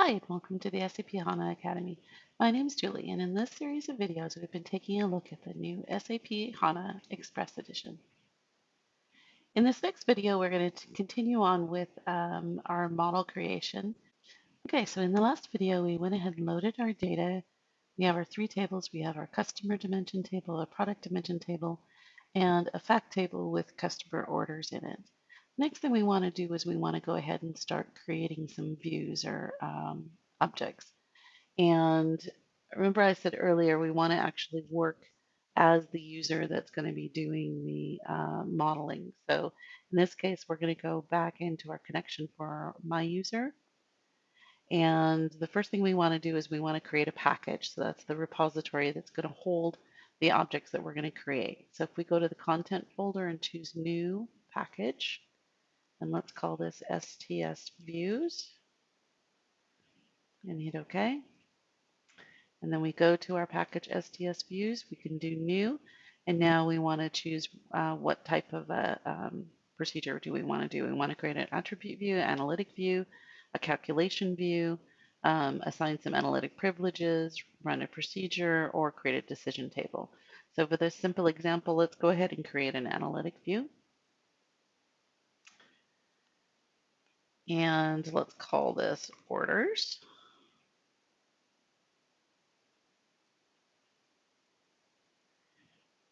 Hi, and welcome to the SAP HANA Academy. My name is Julie, and in this series of videos, we've been taking a look at the new SAP HANA Express Edition. In this next video, we're going to continue on with um, our model creation. Okay, so in the last video, we went ahead and loaded our data. We have our three tables. We have our customer dimension table, a product dimension table, and a fact table with customer orders in it. Next thing we want to do is we want to go ahead and start creating some views or um, objects. And remember I said earlier, we want to actually work as the user that's going to be doing the uh, modeling. So in this case, we're going to go back into our connection for my user. And the first thing we want to do is we want to create a package. So that's the repository that's going to hold the objects that we're going to create. So if we go to the content folder and choose new package, and let's call this STS views and hit OK. And then we go to our package STS views. We can do new. And now we want to choose uh, what type of a um, procedure do we want to do. We want to create an attribute view, analytic view, a calculation view, um, assign some analytic privileges, run a procedure, or create a decision table. So for this simple example, let's go ahead and create an analytic view. And let's call this orders.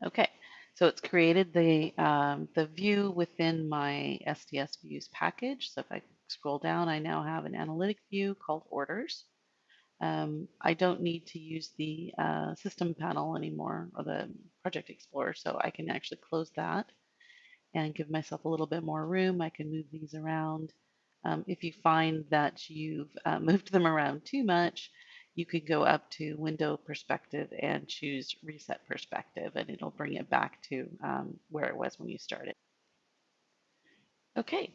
Okay, so it's created the, um, the view within my SDS views package. So if I scroll down, I now have an analytic view called orders. Um, I don't need to use the uh, system panel anymore or the project explorer, so I can actually close that and give myself a little bit more room. I can move these around. Um, if you find that you've uh, moved them around too much, you could go up to window perspective and choose reset perspective and it'll bring it back to um, where it was when you started. Okay,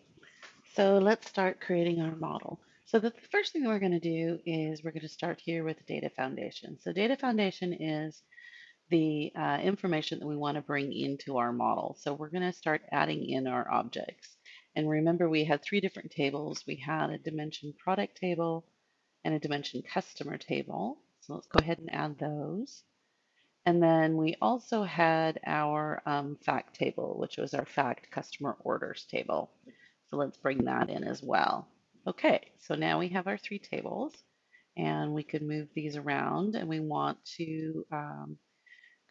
so let's start creating our model. So the first thing we're going to do is we're going to start here with data foundation. So data foundation is the uh, information that we want to bring into our model. So we're going to start adding in our objects. And remember, we had three different tables. We had a dimension product table and a dimension customer table. So let's go ahead and add those. And then we also had our um, fact table, which was our fact customer orders table. So let's bring that in as well. Okay, so now we have our three tables and we could move these around and we want to um,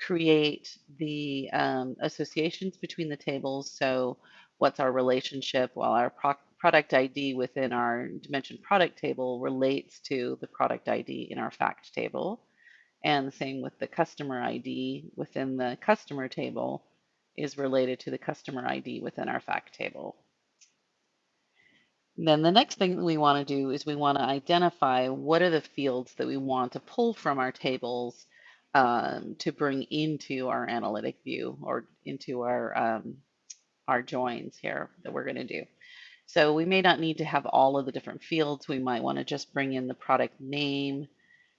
create the um, associations between the tables. So what's our relationship? Well, our pro product ID within our dimension product table relates to the product ID in our fact table. And the same with the customer ID within the customer table is related to the customer ID within our fact table. Then the next thing that we want to do is we want to identify what are the fields that we want to pull from our tables um, to bring into our analytic view or into our um, our joins here that we're going to do. So we may not need to have all of the different fields. We might want to just bring in the product name,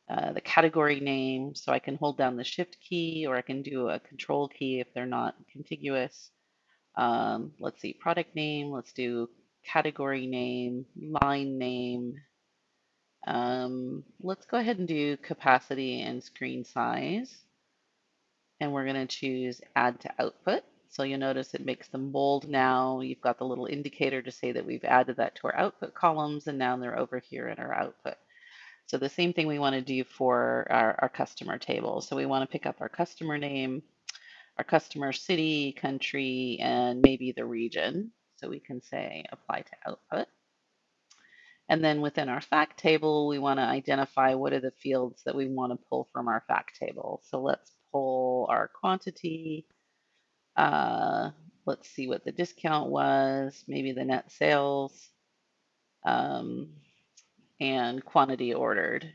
uh, the category name. So I can hold down the shift key or I can do a control key if they're not contiguous. Um, let's see, product name. Let's do category name, line name. Um, let's go ahead and do capacity and screen size. And we're going to choose add to output. So you'll notice it makes them bold now. You've got the little indicator to say that we've added that to our output columns, and now they're over here in our output. So the same thing we want to do for our, our customer table. So we want to pick up our customer name, our customer city, country, and maybe the region. So we can say apply to output. And then within our fact table, we want to identify what are the fields that we want to pull from our fact table. So let's pull our quantity, uh, let's see what the discount was, maybe the net sales, um, and quantity ordered.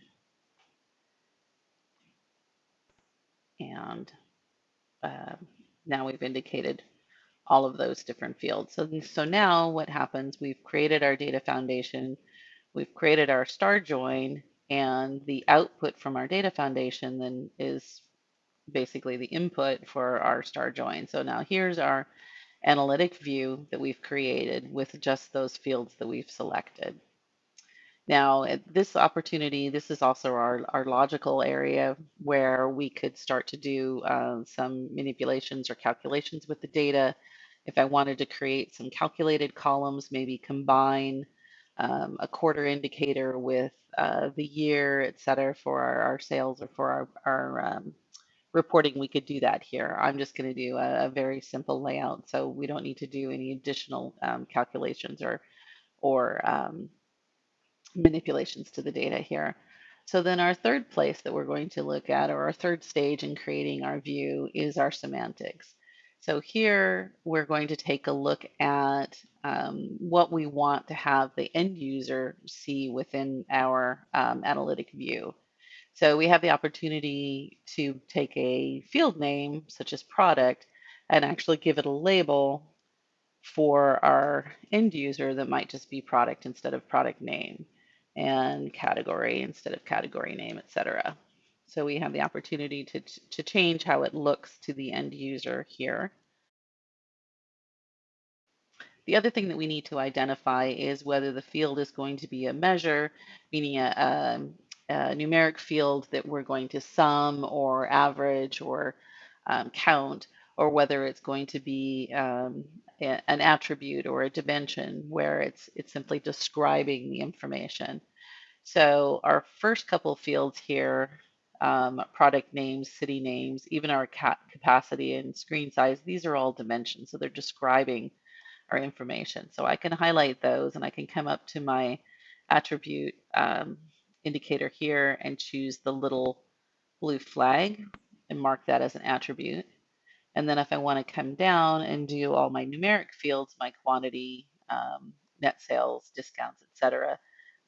And uh, now we've indicated all of those different fields. So, so now what happens, we've created our data foundation, we've created our star join, and the output from our data foundation then is basically the input for our star join. So now here's our analytic view that we've created with just those fields that we've selected. Now, at this opportunity, this is also our, our logical area where we could start to do uh, some manipulations or calculations with the data. If I wanted to create some calculated columns, maybe combine um, a quarter indicator with uh, the year, et cetera, for our, our sales or for our, our um, reporting, we could do that here. I'm just going to do a, a very simple layout, so we don't need to do any additional um, calculations or or um, manipulations to the data here. So then our third place that we're going to look at, or our third stage in creating our view, is our semantics. So here we're going to take a look at um, what we want to have the end user see within our um, analytic view. So we have the opportunity to take a field name, such as product, and actually give it a label for our end user that might just be product instead of product name and category instead of category name, etc. So we have the opportunity to, to change how it looks to the end user here. The other thing that we need to identify is whether the field is going to be a measure, meaning a, um, a, numeric field that we're going to sum or average or um, count, or whether it's going to be um, a, an attribute or a dimension where it's it's simply describing the information. So our first couple fields here, um, product names, city names, even our capacity and screen size, these are all dimensions. So they're describing our information. So I can highlight those and I can come up to my attribute um, indicator here and choose the little blue flag and mark that as an attribute. And then if I want to come down and do all my numeric fields, my quantity, um, net sales, discounts, etc.,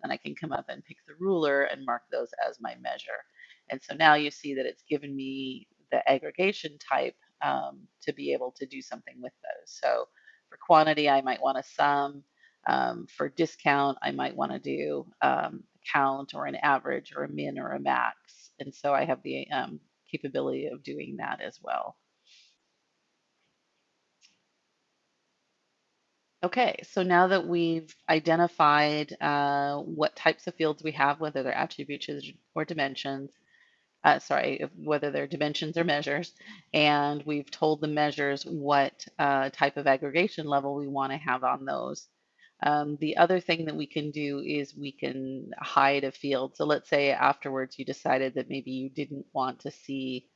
then I can come up and pick the ruler and mark those as my measure. And so now you see that it's given me the aggregation type um, to be able to do something with those. So for quantity, I might want to sum. Um, for discount, I might want to do um, count or an average or a min or a max. And so I have the um, capability of doing that as well. Okay, so now that we've identified uh, what types of fields we have, whether they're attributes or dimensions, uh, sorry, whether they're dimensions or measures, and we've told the measures what uh, type of aggregation level we want to have on those. Um, the other thing that we can do is we can hide a field. So let's say afterwards you decided that maybe you didn't want to see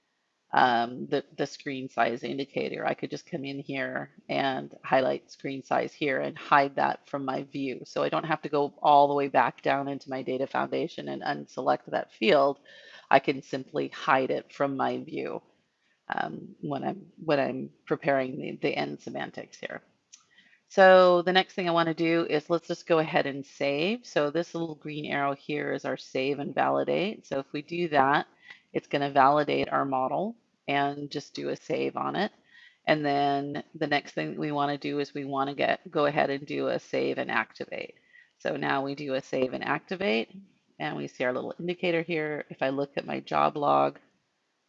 um, the, the screen size indicator. I could just come in here and highlight screen size here and hide that from my view. So I don't have to go all the way back down into my data foundation and unselect that field. I can simply hide it from my view um, when I'm when I'm preparing the, the end semantics here. So the next thing I want to do is let's just go ahead and save. So this little green arrow here is our save and validate. So if we do that, it's going to validate our model and just do a save on it. And then the next thing we want to do is we want to get go ahead and do a save and activate. So now we do a save and activate and we see our little indicator here. If I look at my job log,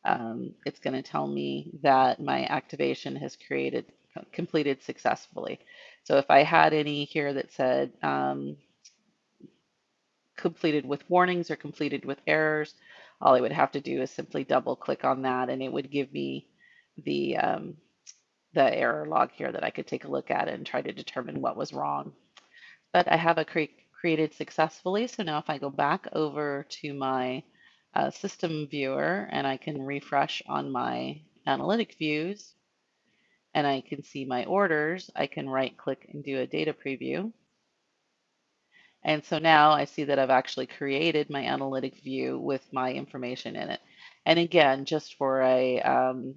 um, it's going to tell me that my activation has created completed successfully. So if I had any here that said um, completed with warnings or completed with errors, all I would have to do is simply double click on that and it would give me the, um, the error log here that I could take a look at and try to determine what was wrong. But I have a cre created successfully. So now if I go back over to my uh, system viewer and I can refresh on my analytic views and I can see my orders, I can right click and do a data preview. And so now I see that I've actually created my analytic view with my information in it. And again, just for a um,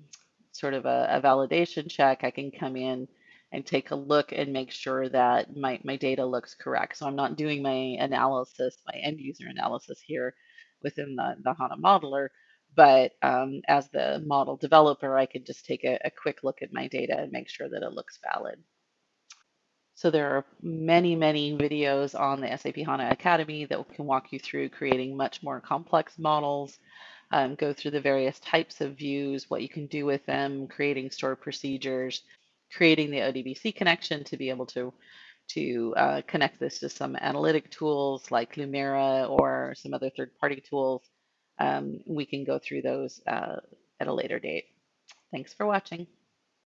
sort of a, a, validation check, I can come in and take a look and make sure that my, my data looks correct. So I'm not doing my analysis, my end user analysis here within the, the HANA modeler, but um, as the model developer, I can just take a, a quick look at my data and make sure that it looks valid. So there are many, many videos on the SAP HANA Academy that can walk you through creating much more complex models, um, go through the various types of views, what you can do with them, creating stored procedures, creating the ODBC connection to be able to to uh, connect this to some analytic tools like Lumira or some other third-party tools, um, we can go through those uh, at a later date. Thanks for watching.